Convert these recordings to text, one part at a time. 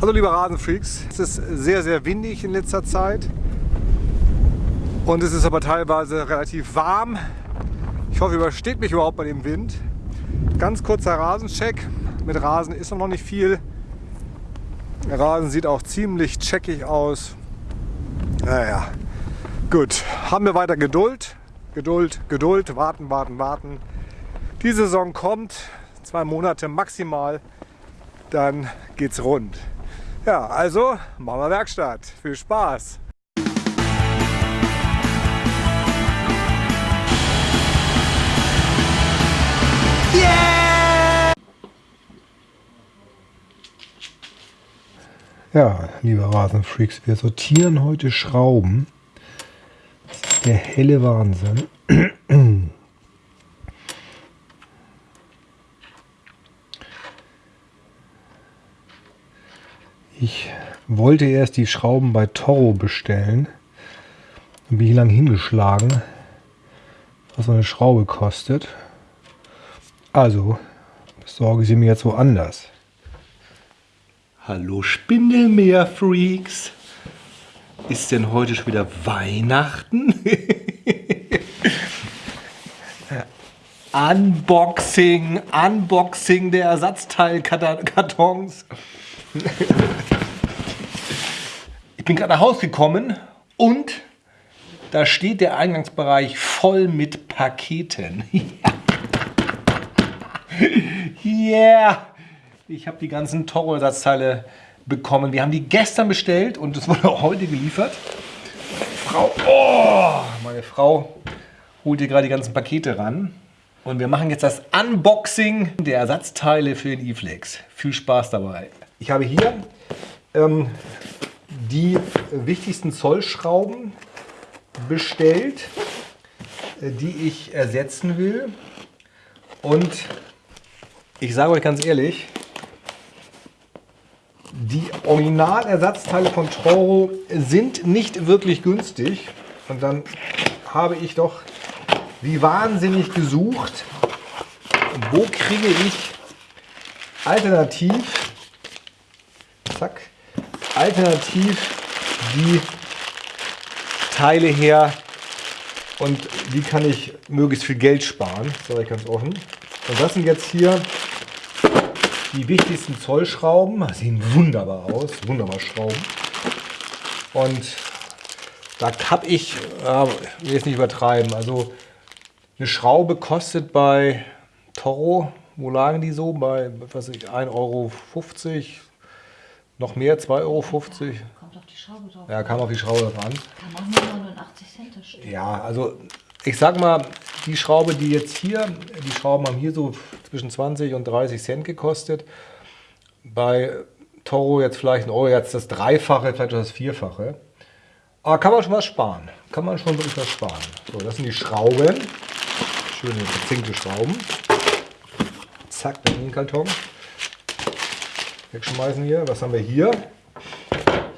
Also liebe Rasenfreaks, es ist sehr, sehr windig in letzter Zeit. Und es ist aber teilweise relativ warm. Ich hoffe, übersteht mich überhaupt bei dem Wind. Ganz kurzer Rasencheck. Mit Rasen ist noch nicht viel. Der Rasen sieht auch ziemlich checkig aus. Naja, gut. Haben wir weiter Geduld. Geduld, Geduld, warten, warten, warten. Die Saison kommt, zwei Monate maximal, dann geht's rund. Ja, also machen wir Werkstatt. Viel Spaß! Yeah! Ja, liebe Rasenfreaks, wir sortieren heute Schrauben. Das ist der helle Wahnsinn. Ich wollte erst die Schrauben bei Toro bestellen. Dann bin ich lang hingeschlagen, was so eine Schraube kostet. Also besorge sie mir jetzt woanders. Hallo Spindelmeer-Freaks. Ist denn heute schon wieder Weihnachten? Unboxing, Unboxing der Ersatzteilkartons. Bin gerade nach Hause gekommen und da steht der Eingangsbereich voll mit Paketen. yeah! Ich habe die ganzen Toro-Ersatzteile bekommen. Wir haben die gestern bestellt und es wurde heute geliefert. Frau, oh, meine Frau holt hier gerade die ganzen Pakete ran. Und wir machen jetzt das Unboxing der Ersatzteile für den E-Flex. Viel Spaß dabei. Ich habe hier ähm, die wichtigsten Zollschrauben bestellt, äh, die ich ersetzen will. Und ich sage euch ganz ehrlich, die Originalersatzteile von Toro sind nicht wirklich günstig. Und dann habe ich doch wie wahnsinnig gesucht, wo kriege ich alternativ zack, alternativ die Teile her und wie kann ich möglichst viel Geld sparen, sage ich ganz offen. Und das sind jetzt hier die wichtigsten Zollschrauben. Die sehen wunderbar aus, wunderbar Schrauben. Und da habe ich, äh, will jetzt nicht übertreiben, also eine Schraube kostet bei Toro, wo lagen die so? Bei was ich, 1,50 Euro, noch mehr, 2,50 Euro? Kommt auf die Schraube drauf. Ja, kam auf die Schraube drauf an. Kann auch nur 89 Cent stehen. Ja, also ich sag mal, die Schraube, die jetzt hier, die Schrauben haben hier so zwischen 20 und 30 Cent gekostet. Bei Toro jetzt vielleicht ein Euro, jetzt das Dreifache, vielleicht das Vierfache. Aber kann man schon was sparen. Kann man schon wirklich was sparen. So, das sind die Schrauben. Schöne verzinkte Schrauben. Zack, in den Karton wegschmeißen hier. Was haben wir hier?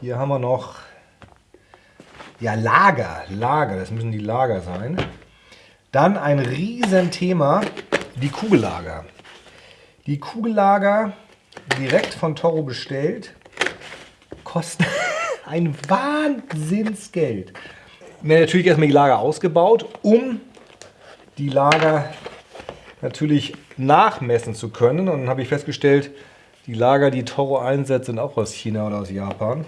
Hier haben wir noch ja, Lager. Lager, das müssen die Lager sein. Dann ein Riesenthema, die Kugellager. Die Kugellager, direkt von Toro bestellt, kosten ein Wahnsinnsgeld. Wir haben natürlich erstmal die Lager ausgebaut, um die Lager natürlich nachmessen zu können. Und dann habe ich festgestellt, die Lager, die Toro einsetzt, sind auch aus China oder aus Japan.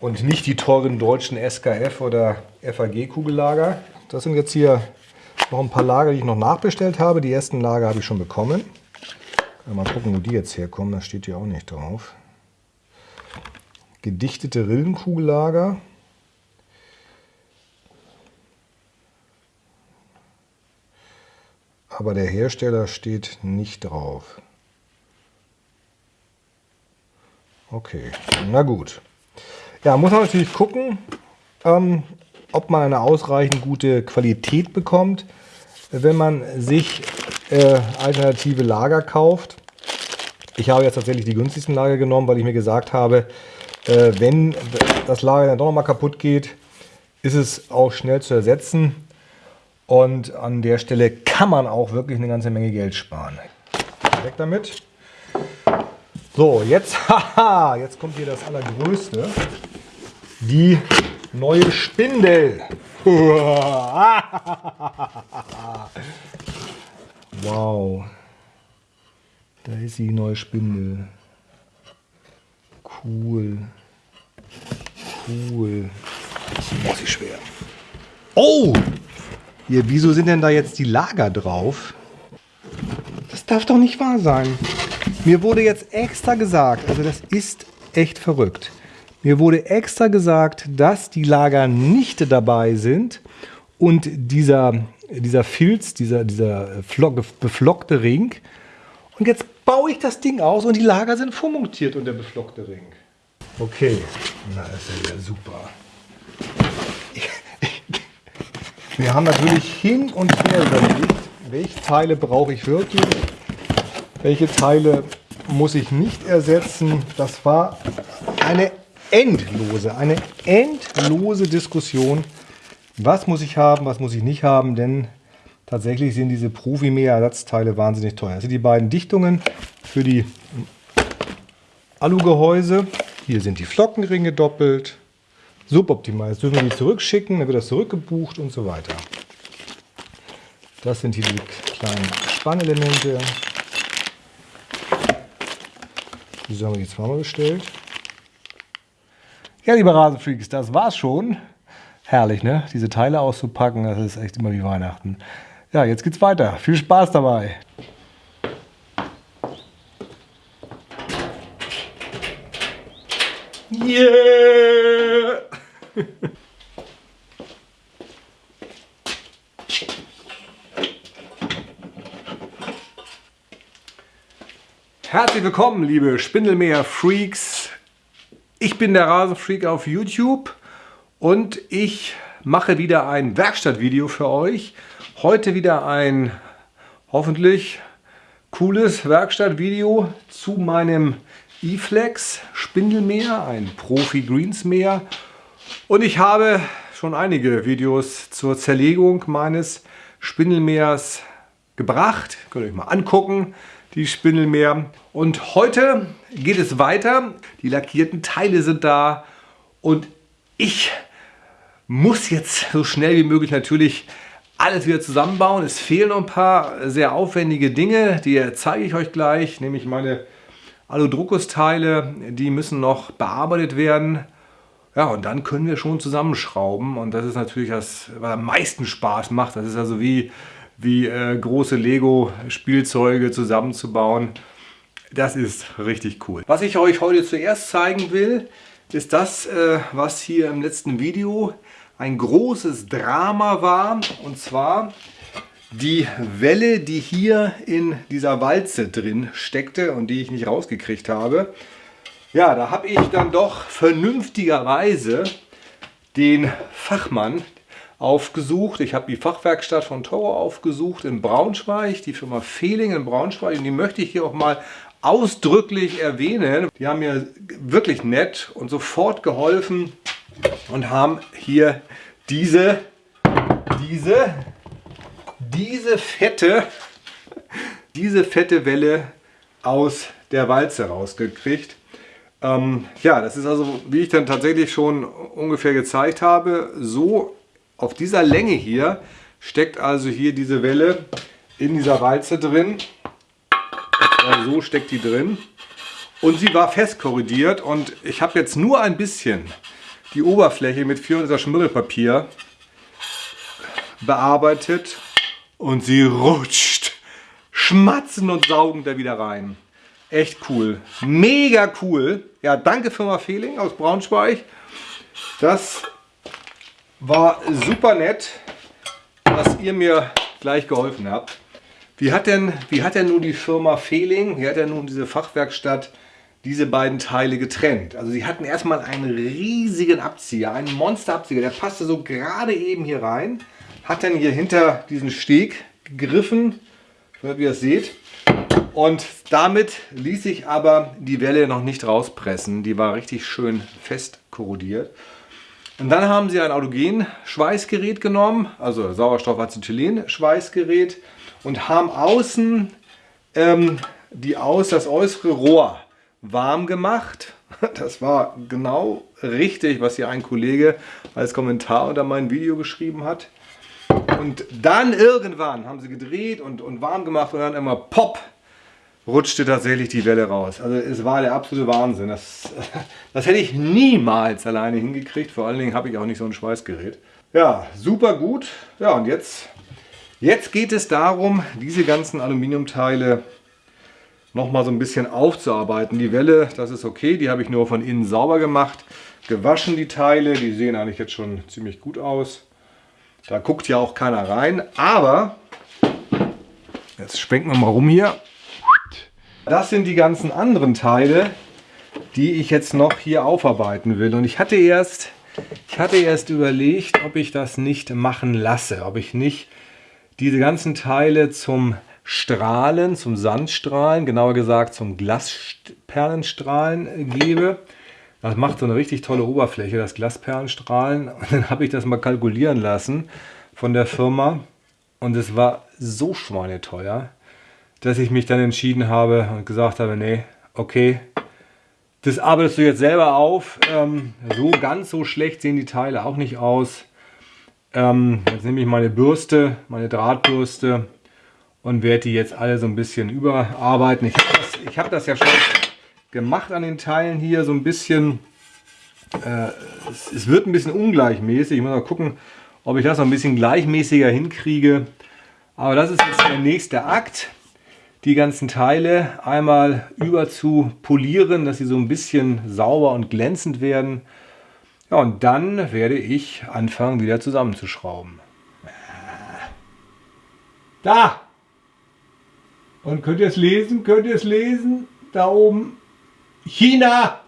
Und nicht die teuren deutschen SKF oder FAG-Kugellager. Das sind jetzt hier noch ein paar Lager, die ich noch nachbestellt habe. Die ersten Lager habe ich schon bekommen. Mal gucken, wo die jetzt herkommen. Das steht hier auch nicht drauf. Gedichtete Rillenkugellager. Aber der Hersteller steht nicht drauf. Okay, na gut. Ja, muss man natürlich gucken, ähm, ob man eine ausreichend gute Qualität bekommt, wenn man sich äh, alternative Lager kauft. Ich habe jetzt tatsächlich die günstigsten Lager genommen, weil ich mir gesagt habe, äh, wenn das Lager dann doch noch mal kaputt geht, ist es auch schnell zu ersetzen. Und an der Stelle kann man auch wirklich eine ganze Menge Geld sparen. Weg damit. So, jetzt, haha, jetzt kommt hier das Allergrößte. Die neue Spindel. Wow. Da ist die neue Spindel. Cool. Cool. Oh, sie schwer. Oh! Hier, wieso sind denn da jetzt die Lager drauf? Das darf doch nicht wahr sein. Mir wurde jetzt extra gesagt, also das ist echt verrückt. Mir wurde extra gesagt, dass die Lager nicht dabei sind und dieser, dieser Filz, dieser, dieser beflockte Ring. Und jetzt baue ich das Ding aus und die Lager sind vormontiert und der beflockte Ring. Okay, na ist ja super. Wir haben natürlich hin und her überlegt, welche Teile brauche ich wirklich, welche Teile muss ich nicht ersetzen. Das war eine endlose, eine endlose Diskussion. Was muss ich haben, was muss ich nicht haben, denn tatsächlich sind diese Profimäher-Ersatzteile wahnsinnig teuer. Das sind die beiden Dichtungen für die Alugehäuse. Hier sind die Flockenringe doppelt. Suboptimal. Jetzt dürfen wir die zurückschicken, dann wird das zurückgebucht und so weiter. Das sind hier die kleinen Spannelemente. Diese haben wir jetzt zweimal bestellt. Ja, liebe Rasenfreaks, das war's schon. Herrlich, ne? Diese Teile auszupacken, das ist echt immer wie Weihnachten. Ja, jetzt geht's weiter. Viel Spaß dabei. Yeah! Herzlich willkommen, liebe Spindelmäher-Freaks. Ich bin der Rasenfreak auf YouTube und ich mache wieder ein Werkstattvideo für euch. Heute wieder ein hoffentlich cooles Werkstattvideo zu meinem E-Flex Spindelmäher, ein Profi Greensmäher. Und ich habe schon einige Videos zur Zerlegung meines Spindelmähers gebracht. Könnt ihr euch mal angucken die Spindelmeer. Und heute geht es weiter. Die lackierten Teile sind da und ich muss jetzt so schnell wie möglich natürlich alles wieder zusammenbauen. Es fehlen noch ein paar sehr aufwendige Dinge, die zeige ich euch gleich, nämlich meine Aludruckus-Teile, die müssen noch bearbeitet werden. Ja, und dann können wir schon zusammenschrauben und das ist natürlich das, was am meisten Spaß macht. Das ist also wie wie äh, große Lego-Spielzeuge zusammenzubauen. Das ist richtig cool. Was ich euch heute zuerst zeigen will, ist das, äh, was hier im letzten Video ein großes Drama war. Und zwar die Welle, die hier in dieser Walze drin steckte und die ich nicht rausgekriegt habe. Ja, da habe ich dann doch vernünftigerweise den Fachmann, aufgesucht. Ich habe die Fachwerkstatt von Toro aufgesucht in Braunschweig, die Firma Fehling in Braunschweig. Und die möchte ich hier auch mal ausdrücklich erwähnen. Die haben mir wirklich nett und sofort geholfen und haben hier diese, diese, diese fette, diese fette Welle aus der Walze rausgekriegt. Ähm, ja, das ist also, wie ich dann tatsächlich schon ungefähr gezeigt habe, so auf dieser Länge hier steckt also hier diese Welle in dieser Walze drin. so steckt die drin. Und sie war fest korrodiert und ich habe jetzt nur ein bisschen die Oberfläche mit 400 Schmirgelpapier bearbeitet und sie rutscht schmatzen und saugen da wieder rein. Echt cool. Mega cool. Ja, danke Firma Fehling aus Braunschweig. Das war super nett, dass ihr mir gleich geholfen habt. Wie hat denn, wie hat denn nun die Firma Fehling, wie hat denn nun diese Fachwerkstatt diese beiden Teile getrennt? Also sie hatten erstmal einen riesigen Abzieher, einen Monsterabzieher, der passte so gerade eben hier rein, hat dann hier hinter diesen Steg gegriffen, wie ihr das seht. Und damit ließ sich aber die Welle noch nicht rauspressen. Die war richtig schön fest korrodiert. Und dann haben sie ein Autogen-Schweißgerät genommen, also Sauerstoffacetylen-Schweißgerät und haben außen ähm, die Aus, das äußere Rohr warm gemacht. Das war genau richtig, was hier ein Kollege als Kommentar unter mein Video geschrieben hat. Und dann irgendwann haben sie gedreht und, und warm gemacht und dann immer pop rutschte tatsächlich die Welle raus. Also es war der absolute Wahnsinn. Das, das hätte ich niemals alleine hingekriegt. Vor allen Dingen habe ich auch nicht so ein Schweißgerät. Ja, super gut. Ja, und jetzt, jetzt geht es darum, diese ganzen Aluminiumteile nochmal so ein bisschen aufzuarbeiten. Die Welle, das ist okay, die habe ich nur von innen sauber gemacht. Gewaschen die Teile, die sehen eigentlich jetzt schon ziemlich gut aus. Da guckt ja auch keiner rein, aber jetzt schwenken wir mal rum hier. Das sind die ganzen anderen Teile, die ich jetzt noch hier aufarbeiten will. Und ich hatte erst, ich hatte erst überlegt, ob ich das nicht machen lasse, ob ich nicht diese ganzen Teile zum Strahlen, zum Sandstrahlen, genauer gesagt zum Glasperlenstrahlen gebe. Das macht so eine richtig tolle Oberfläche, das Glasperlenstrahlen. Und dann habe ich das mal kalkulieren lassen von der Firma. Und es war so schweineteuer dass ich mich dann entschieden habe und gesagt habe, nee, okay, das arbeitest du jetzt selber auf. Ähm, so ganz so schlecht sehen die Teile auch nicht aus. Ähm, jetzt nehme ich meine Bürste, meine Drahtbürste und werde die jetzt alle so ein bisschen überarbeiten. Ich habe das, hab das ja schon gemacht an den Teilen hier, so ein bisschen. Äh, es, es, wird ein bisschen ungleichmäßig. Ich muss mal gucken, ob ich das noch ein bisschen gleichmäßiger hinkriege. Aber das ist jetzt der nächste Akt die ganzen Teile einmal über zu polieren, dass sie so ein bisschen sauber und glänzend werden. Ja, und dann werde ich anfangen, wieder zusammenzuschrauben. Da! Und könnt ihr es lesen? Könnt ihr es lesen? Da oben. China!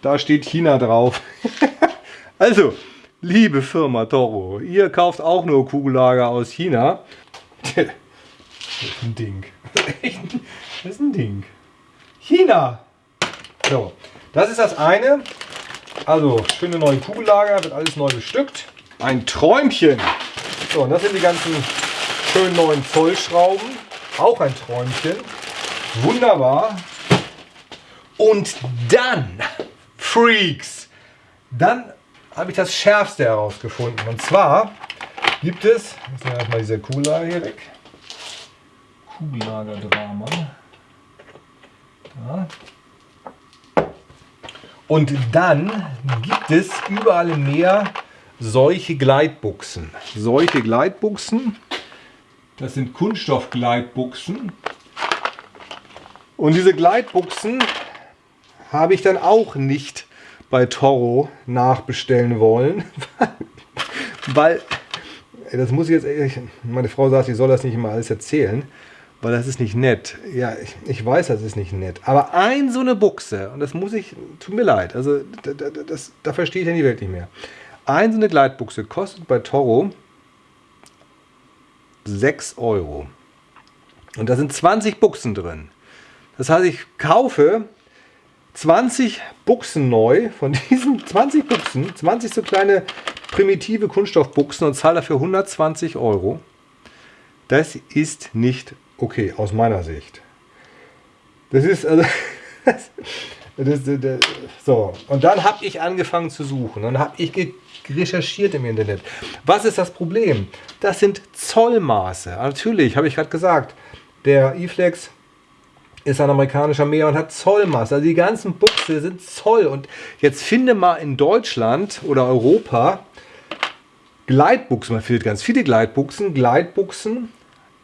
Da steht China drauf. also, liebe Firma Toro, ihr kauft auch nur Kugellager aus China. Das ist ein Ding. das ist ein Ding. China. So, das ist das eine. Also, schöne neue Kugellager, wird alles neu bestückt. Ein Träumchen. So, und das sind die ganzen schönen neuen Zollschrauben. Auch ein Träumchen. Wunderbar. Und dann, Freaks, dann habe ich das Schärfste herausgefunden. Und zwar gibt es, jetzt nehmen wir erstmal diese Kugellager hier weg. Kugellagerdrama. Da. Und dann gibt es überall im Meer solche Gleitbuchsen. Solche Gleitbuchsen, das sind Kunststoffgleitbuchsen. Und diese Gleitbuchsen habe ich dann auch nicht bei Toro nachbestellen wollen, weil, das muss ich jetzt, meine Frau sagt, ich soll das nicht immer alles erzählen, weil das ist nicht nett. Ja, ich, ich, weiß, das ist nicht nett. Aber ein so eine Buchse, und das muss ich, tut mir leid, also da, da, das, da verstehe ich ja die Welt nicht mehr. Ein so eine Gleitbuchse kostet bei Toro 6 Euro. Und da sind 20 Buchsen drin. Das heißt, ich kaufe 20 Buchsen neu, von diesen 20 Buchsen, 20 so kleine primitive Kunststoffbuchsen und zahle dafür 120 Euro. Das ist nicht okay, aus meiner Sicht. Das ist also. Das, das, das, so, und dann habe ich angefangen zu suchen. Dann habe ich recherchiert im Internet. Was ist das Problem? Das sind Zollmaße. Natürlich, habe ich gerade gesagt, der E-Flex ist ein amerikanischer Meer und hat Zollmaße. Also die ganzen Buchse sind Zoll. Und jetzt finde mal in Deutschland oder Europa Gleitbuchsen. Man findet ganz viele Gleitbuchsen. Gleitbuchsen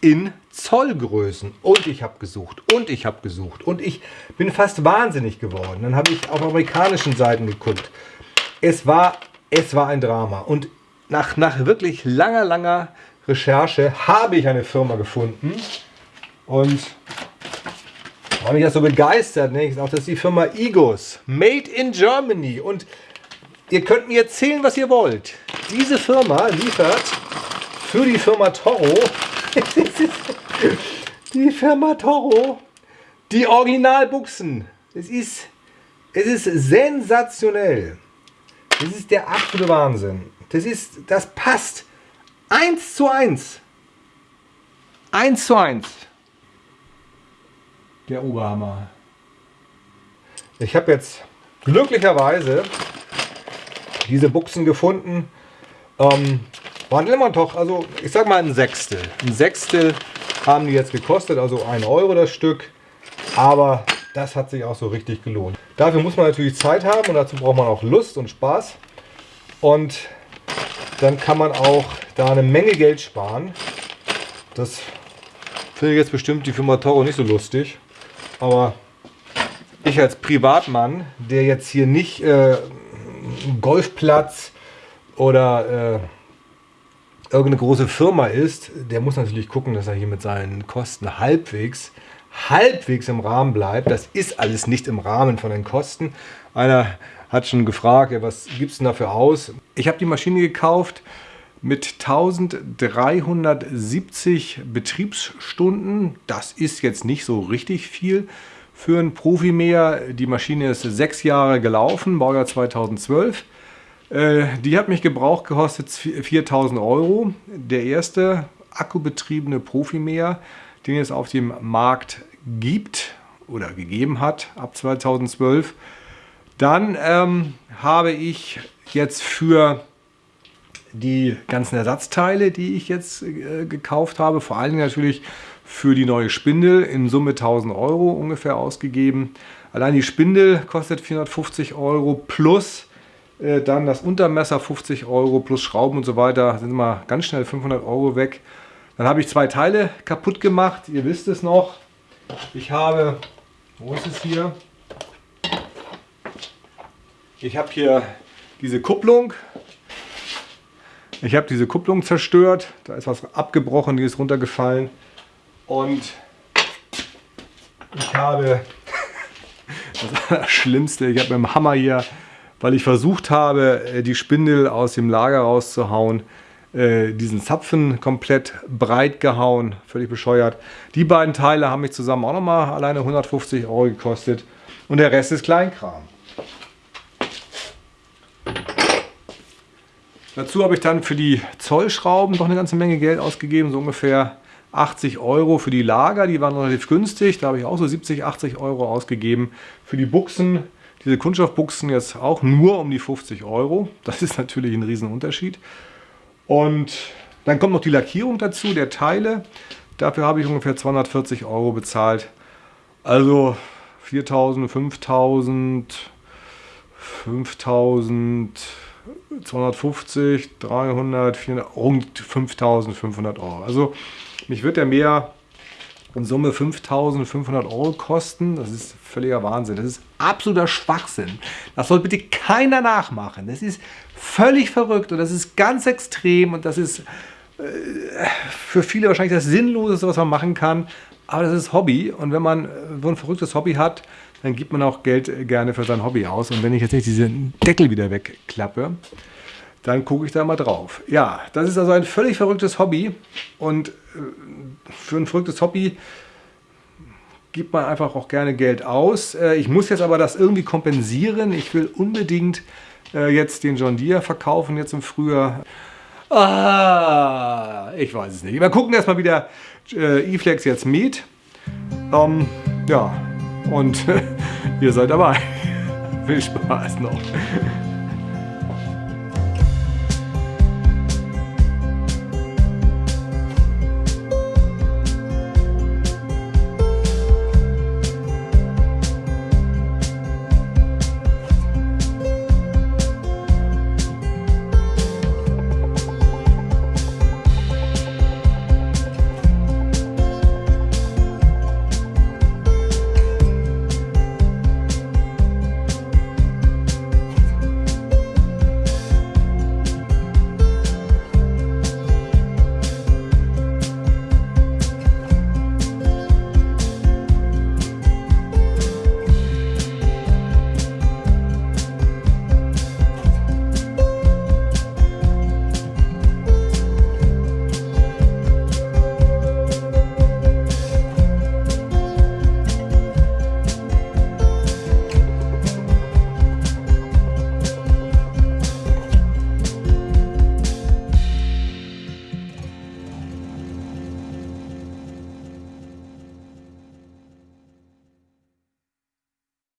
in Zollgrößen. Und ich habe gesucht und ich habe gesucht und ich bin fast wahnsinnig geworden. Dann habe ich auf amerikanischen Seiten geguckt. Es war, es war ein Drama. Und nach, nach wirklich langer, langer Recherche habe ich eine Firma gefunden. Und war mich das so begeistert. Ne? Auch, das ist die Firma Igos. Made in Germany. Und ihr könnt mir erzählen, was ihr wollt. Diese Firma liefert für die Firma Toro die Firma Toro, die Originalbuchsen. Es ist, es ist sensationell. Das ist der absolute Wahnsinn. Das ist, das passt eins zu eins. Eins zu eins. Der Oberhammer. Ich habe jetzt glücklicherweise diese Buchsen gefunden. Ähm, waren immer doch, also ich sag mal ein Sechstel. Ein Sechstel haben die jetzt gekostet, also ein Euro das Stück. Aber das hat sich auch so richtig gelohnt. Dafür muss man natürlich Zeit haben und dazu braucht man auch Lust und Spaß. Und dann kann man auch da eine Menge Geld sparen. Das finde ich jetzt bestimmt die Firma Toro nicht so lustig. Aber ich als Privatmann, der jetzt hier nicht äh, Golfplatz oder äh, irgendeine große Firma ist, der muss natürlich gucken, dass er hier mit seinen Kosten halbwegs, halbwegs im Rahmen bleibt. Das ist alles nicht im Rahmen von den Kosten. Einer hat schon gefragt, was gibt es denn dafür aus? Ich habe die Maschine gekauft mit 1370 Betriebsstunden. Das ist jetzt nicht so richtig viel für einen Profimäher. Die Maschine ist sechs Jahre gelaufen, Baujahr 2012. Äh, die hat mich gebraucht gekostet 4000 Euro. Der erste akkubetriebene Profimäher, den es auf dem Markt gibt oder gegeben hat ab 2012. Dann ähm, habe ich jetzt für die ganzen Ersatzteile, die ich jetzt äh, gekauft habe, vor allen Dingen natürlich für die neue Spindel in Summe 1000 Euro ungefähr ausgegeben. Allein die Spindel kostet 450 Euro plus äh, dann das Untermesser 50 Euro plus Schrauben und so weiter. Sind mal ganz schnell 500 Euro weg. Dann habe ich zwei Teile kaputt gemacht. Ihr wisst es noch. Ich habe, wo ist es hier? Ich habe hier diese Kupplung. Ich habe diese Kupplung zerstört. Da ist was abgebrochen, die ist runtergefallen. Und ich habe das Schlimmste, ich habe mit dem Hammer hier, weil ich versucht habe, äh, die Spindel aus dem Lager rauszuhauen, äh, diesen Zapfen komplett breit gehauen, völlig bescheuert. Die beiden Teile haben mich zusammen auch nochmal alleine 150 Euro gekostet und der Rest ist Kleinkram. Dazu habe ich dann für die Zollschrauben doch eine ganze Menge Geld ausgegeben, so ungefähr 80 Euro für die Lager, die waren relativ günstig, da habe ich auch so 70, 80 Euro ausgegeben. Für die Buchsen, diese Kunststoffbuchsen jetzt auch nur um die 50 Euro, das ist natürlich ein Riesenunterschied. Und dann kommt noch die Lackierung dazu, der Teile, dafür habe ich ungefähr 240 Euro bezahlt. Also 4000, 5000, 5000, 250, 300, 400, rund 5500 Euro. Also mich wird der mehr in Summe 5500 Euro kosten. Das ist völliger Wahnsinn. Das ist absoluter Schwachsinn. Das soll bitte keiner nachmachen. Das ist völlig verrückt und das ist ganz extrem und das ist äh, für viele wahrscheinlich das Sinnloseste, was man machen kann. Aber das ist Hobby und wenn man so ein verrücktes Hobby hat, dann gibt man auch Geld gerne für sein Hobby aus. Und wenn ich jetzt nicht diesen Deckel wieder wegklappe, dann gucke ich da mal drauf. Ja, das ist also ein völlig verrücktes Hobby. Und äh, für ein verrücktes Hobby gibt man einfach auch gerne Geld aus. Äh, ich muss jetzt aber das irgendwie kompensieren. Ich will unbedingt äh, jetzt den John Deere verkaufen, jetzt im Frühjahr. Ah, ich weiß es nicht. Wir gucken erstmal, wie der E-Flex jetzt mäht. Ähm, ja, und ihr seid dabei. Viel Spaß noch.